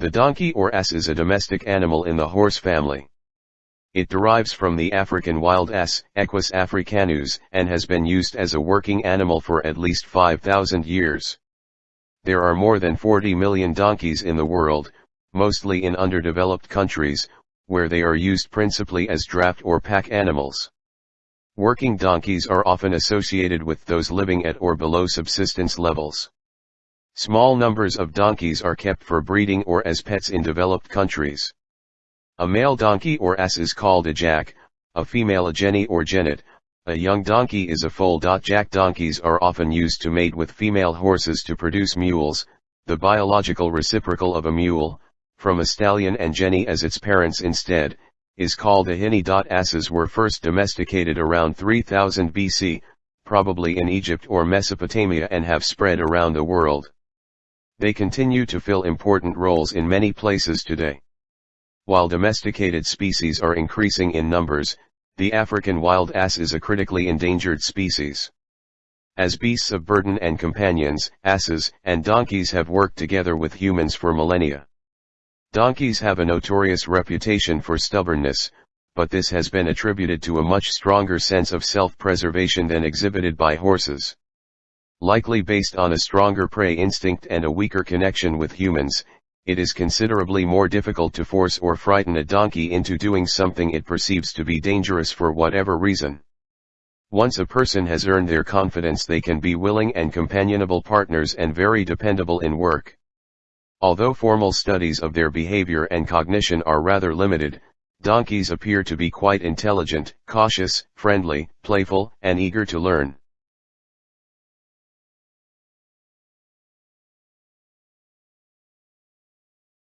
The donkey or ass is a domestic animal in the horse family. It derives from the African wild ass, Equus africanus, and has been used as a working animal for at least 5,000 years. There are more than 40 million donkeys in the world, mostly in underdeveloped countries, where they are used principally as draft or pack animals. Working donkeys are often associated with those living at or below subsistence levels. Small numbers of donkeys are kept for breeding or as pets in developed countries. A male donkey or ass is called a jack, a female a jenny or jennet, a young donkey is a foal. Jack donkeys are often used to mate with female horses to produce mules, the biological reciprocal of a mule, from a stallion and jenny as its parents instead, is called a hinny. Asses were first domesticated around 3000 BC, probably in Egypt or Mesopotamia and have spread around the world. They continue to fill important roles in many places today. While domesticated species are increasing in numbers, the African wild ass is a critically endangered species. As beasts of burden and companions, asses and donkeys have worked together with humans for millennia. Donkeys have a notorious reputation for stubbornness, but this has been attributed to a much stronger sense of self-preservation than exhibited by horses. Likely based on a stronger prey instinct and a weaker connection with humans, it is considerably more difficult to force or frighten a donkey into doing something it perceives to be dangerous for whatever reason. Once a person has earned their confidence they can be willing and companionable partners and very dependable in work. Although formal studies of their behavior and cognition are rather limited, donkeys appear to be quite intelligent, cautious, friendly, playful, and eager to learn.